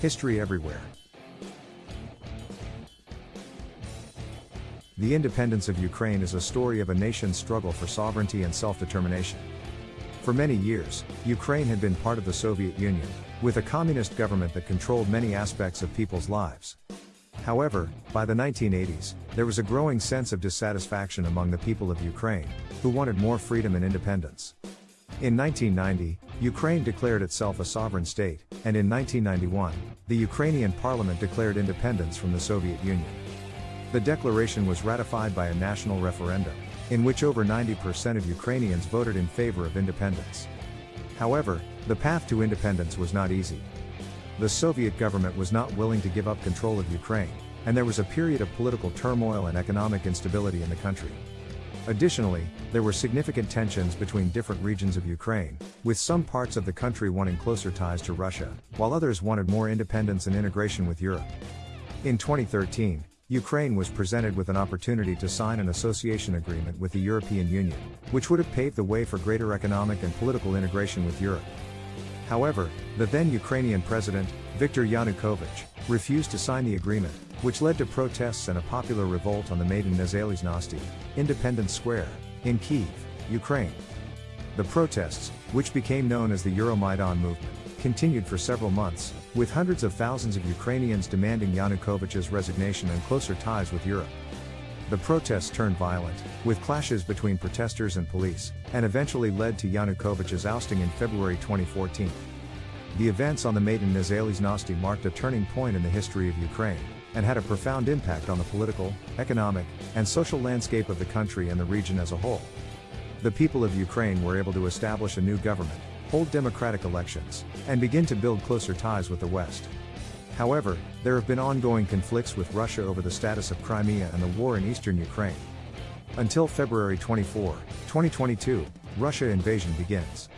History everywhere. The independence of Ukraine is a story of a nation's struggle for sovereignty and self-determination. For many years, Ukraine had been part of the Soviet Union, with a communist government that controlled many aspects of people's lives. However, by the 1980s, there was a growing sense of dissatisfaction among the people of Ukraine, who wanted more freedom and independence. In 1990, Ukraine declared itself a sovereign state, and in 1991, the Ukrainian parliament declared independence from the Soviet Union. The declaration was ratified by a national referendum, in which over 90% of Ukrainians voted in favor of independence. However, the path to independence was not easy. The Soviet government was not willing to give up control of Ukraine, and there was a period of political turmoil and economic instability in the country. Additionally, there were significant tensions between different regions of Ukraine, with some parts of the country wanting closer ties to Russia, while others wanted more independence and integration with Europe. In 2013, Ukraine was presented with an opportunity to sign an association agreement with the European Union, which would have paved the way for greater economic and political integration with Europe. However, the then Ukrainian president, Viktor Yanukovych, refused to sign the agreement, which led to protests and a popular revolt on the Maidan Nezalezhnosti, Independence Square, in Kiev, Ukraine. The protests, which became known as the Euromaidan movement, continued for several months, with hundreds of thousands of Ukrainians demanding Yanukovych's resignation and closer ties with Europe. The protests turned violent, with clashes between protesters and police, and eventually led to Yanukovych's ousting in February 2014. The events on the Maidan Nezalezhnosti marked a turning point in the history of Ukraine, and had a profound impact on the political, economic, and social landscape of the country and the region as a whole. The people of Ukraine were able to establish a new government, hold democratic elections, and begin to build closer ties with the West. However, there have been ongoing conflicts with Russia over the status of Crimea and the war in eastern Ukraine. Until February 24, 2022, Russia invasion begins.